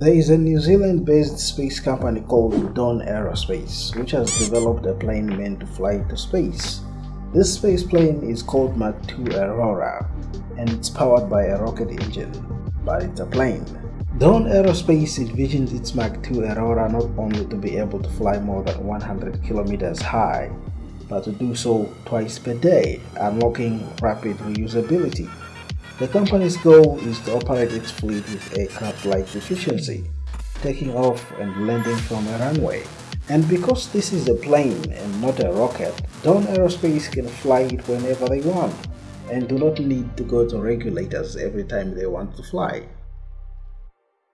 There is a New Zealand-based space company called Dawn Aerospace which has developed a plane meant to fly to space. This space plane is called Mark II Aurora and it's powered by a rocket engine, but it's a plane. Dawn Aerospace envisions its Mark II Aurora not only to be able to fly more than 100 kilometers high, but to do so twice per day, unlocking rapid reusability. The company's goal is to operate its fleet with aircraft-like efficiency, taking off and landing from a runway. And because this is a plane and not a rocket, Dawn Aerospace can fly it whenever they want and do not need to go to regulators every time they want to fly.